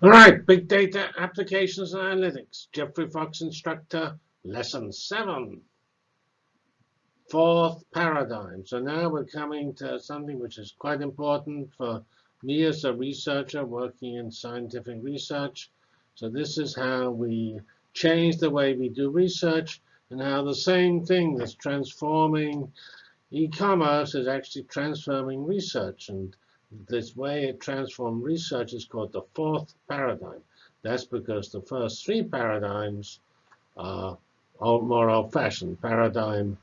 All right, big data applications and analytics. Geoffrey Fox instructor, lesson seven. Fourth paradigm. So now we're coming to something which is quite important for me as a researcher working in scientific research. So this is how we change the way we do research and how the same thing that's transforming e-commerce is actually transforming research. And this way it transformed research is called the fourth paradigm. That's because the first three paradigms are more old-fashioned. Paradigm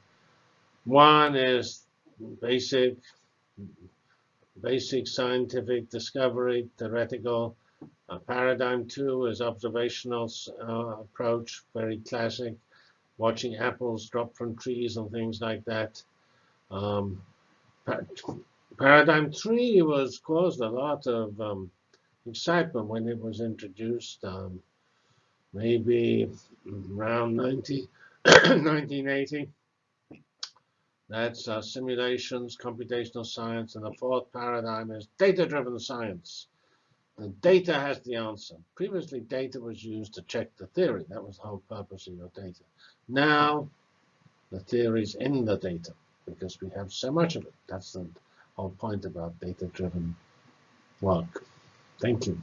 one is basic, basic scientific discovery, theoretical. Uh, paradigm two is observational uh, approach, very classic, watching apples drop from trees and things like that. Um, Paradigm 3 was caused a lot of um, excitement when it was introduced, um, maybe around 90, 1980. That's uh, simulations, computational science, and the fourth paradigm is data-driven science. The data has the answer. Previously, data was used to check the theory. That was the whole purpose of your data. Now, the theory is in the data because we have so much of it. That's the whole point about data-driven work. Thank you.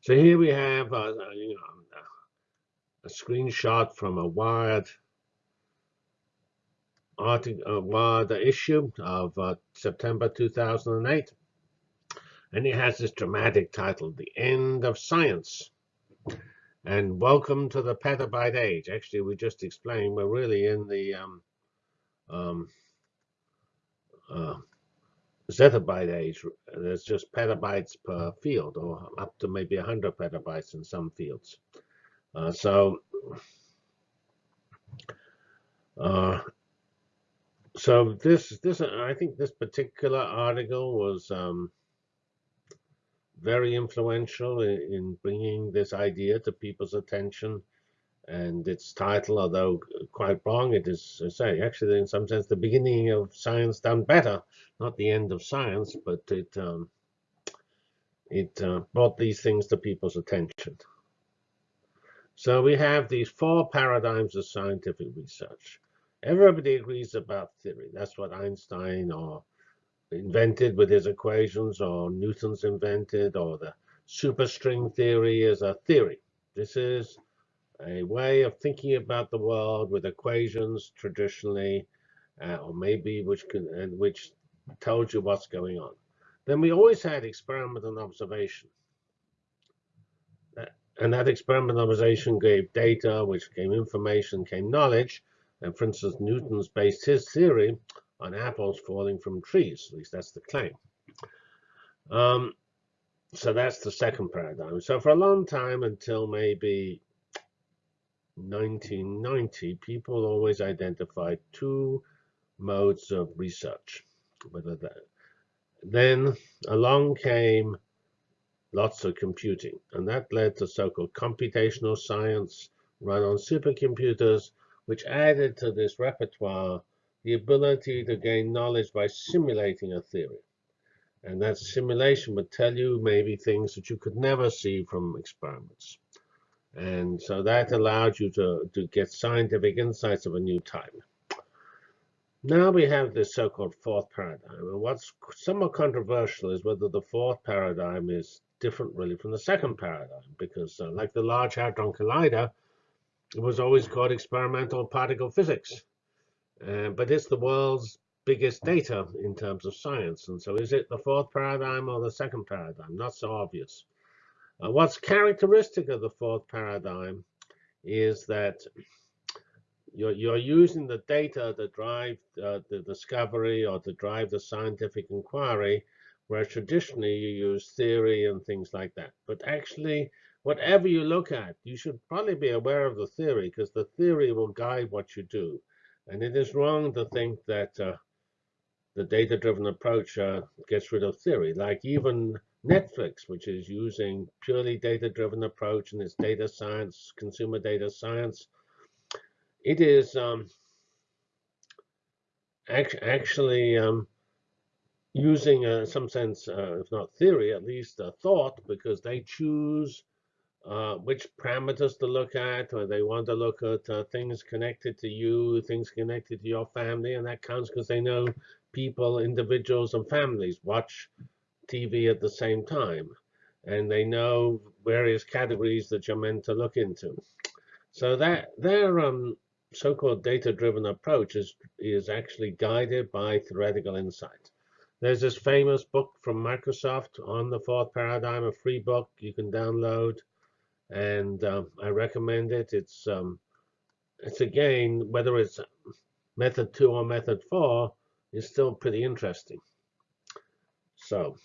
So here we have uh, you know, a screenshot from a Wired article, uh, Wired issue of uh, September 2008. And it has this dramatic title, The End of Science. And welcome to the petabyte age. Actually, we just explained we're really in the um, um, uh, zettabyte age. There's just petabytes per field, or up to maybe 100 petabytes in some fields. Uh, so, uh, so this this I think this particular article was um, very influential in, in bringing this idea to people's attention. And its title, although quite wrong, it is, say, actually, in some sense, the beginning of science done better. Not the end of science, but it um, it uh, brought these things to people's attention. So we have these four paradigms of scientific research. Everybody agrees about theory. That's what Einstein or invented with his equations or Newton's invented or the superstring theory is a theory. This is a way of thinking about the world with equations traditionally, uh, or maybe which can and which tells you what's going on. Then we always had experiment and observation. Uh, and that experiment observation gave data, which gave information, came knowledge. And for instance, Newton's based his theory on apples falling from trees. At least that's the claim. Um, so that's the second paradigm. So for a long time, until maybe 1990, people always identified two modes of research. Then along came lots of computing, and that led to so-called computational science run on supercomputers, which added to this repertoire the ability to gain knowledge by simulating a theory. And that simulation would tell you maybe things that you could never see from experiments. And so that allowed you to, to get scientific insights of a new type. Now we have this so-called fourth paradigm. And what's somewhat controversial is whether the fourth paradigm is different really from the second paradigm. Because uh, like the Large Hadron Collider, it was always called experimental particle physics. Uh, but it's the world's biggest data in terms of science. And so is it the fourth paradigm or the second paradigm? Not so obvious. Uh, what's characteristic of the fourth paradigm is that you're, you're using the data to drive uh, the discovery or to drive the scientific inquiry, whereas traditionally you use theory and things like that. But actually, whatever you look at, you should probably be aware of the theory because the theory will guide what you do. And it is wrong to think that uh, the data-driven approach uh, gets rid of theory. Like even Netflix, which is using purely data-driven approach and its data science, consumer data science, it is um, act actually um, using uh, some sense, uh, if not theory, at least a thought, because they choose uh, which parameters to look at, or they want to look at uh, things connected to you, things connected to your family, and that counts because they know people, individuals, and families watch TV at the same time, and they know various categories that you're meant to look into. So that their um, so-called data-driven approach is is actually guided by theoretical insight. There's this famous book from Microsoft on the fourth paradigm, a free book you can download and um, I recommend it. It's um, it's again whether it's method two or method four is still pretty interesting. So,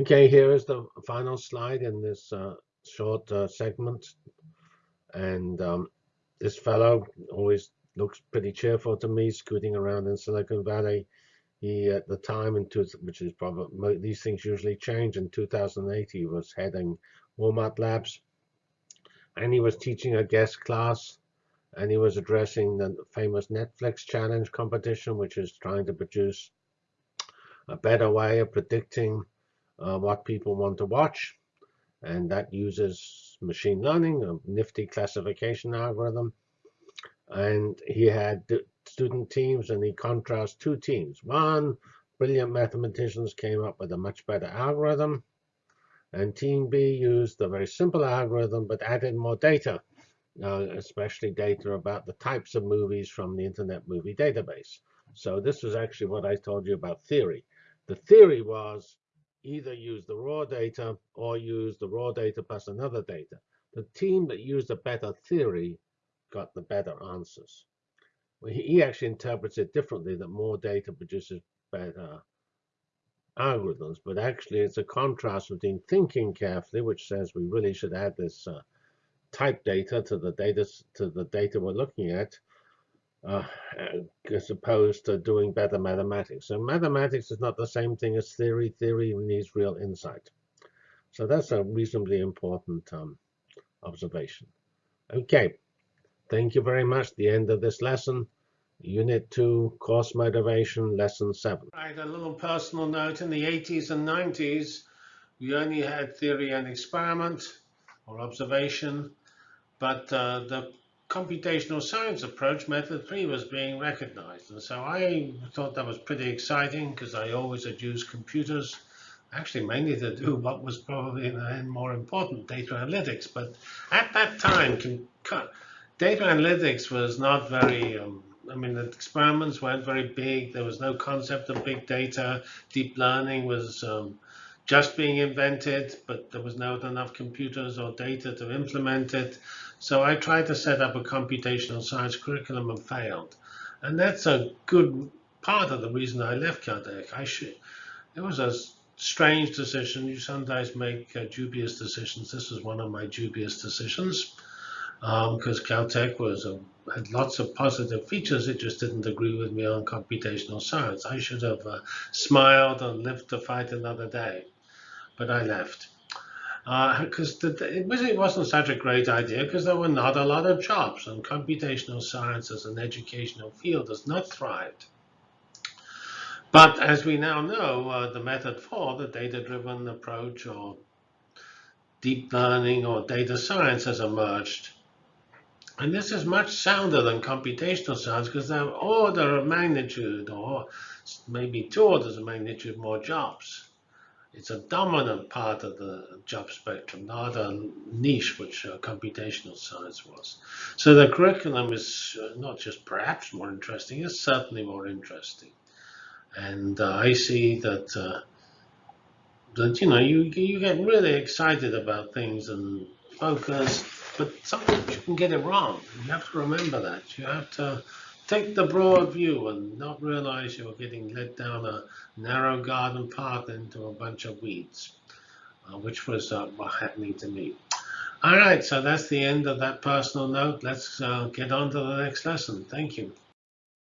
okay, here is the final slide in this uh, short uh, segment, and um, this fellow always looks pretty cheerful to me, scooting around in Silicon Valley. He, at the time, in two, which is probably, these things usually change. In 2008, he was heading Walmart Labs, and he was teaching a guest class, and he was addressing the famous Netflix challenge competition, which is trying to produce a better way of predicting uh, what people want to watch. And that uses machine learning, a nifty classification algorithm. And he had student teams, and he contrasts two teams. One, brilliant mathematicians came up with a much better algorithm, and team B used a very simple algorithm but added more data, uh, especially data about the types of movies from the Internet Movie Database. So this was actually what I told you about theory. The theory was either use the raw data or use the raw data plus another data. The team that used a better theory got the better answers he actually interprets it differently that more data produces better algorithms, but actually it's a contrast between thinking carefully, which says we really should add this uh, type data to the data to the data we're looking at, uh, as opposed to doing better mathematics. So mathematics is not the same thing as theory. Theory needs real insight. So that's a reasonably important um, observation. Okay, Thank you very much. The end of this lesson. Unit 2, Course Motivation, Lesson 7. Right, a little personal note. In the 80s and 90s, we only had theory and experiment or observation, but uh, the computational science approach, method 3, was being recognized. And so I thought that was pretty exciting because I always had used computers, actually mainly to do what was probably in the end more important, data analytics. But at that time, data analytics was not very, um, I mean, the experiments weren't very big. There was no concept of big data. Deep learning was um, just being invented, but there was not enough computers or data to implement it. So I tried to set up a computational science curriculum and failed. And that's a good part of the reason I left Caltech. I should, it was a strange decision. You sometimes make uh, dubious decisions. This was one of my dubious decisions because um, Caltech was a, had lots of positive features. It just didn't agree with me on computational science. I should have uh, smiled and lived to fight another day, but I left because uh, it wasn't such a great idea because there were not a lot of jobs and computational science as an educational field has not thrived. But as we now know, uh, the method for the data-driven approach or deep learning or data science has emerged and this is much sounder than computational science because they have order of magnitude or maybe two orders of magnitude more jobs. It's a dominant part of the job spectrum, not a niche which uh, computational science was. So the curriculum is uh, not just perhaps more interesting, it's certainly more interesting. And uh, I see that uh, that you know you you get really excited about things and focus but sometimes you can get it wrong. You have to remember that. You have to take the broad view and not realize you're getting led down a narrow garden path into a bunch of weeds, uh, which was uh, happening to me. All right, so that's the end of that personal note. Let's uh, get on to the next lesson. Thank you.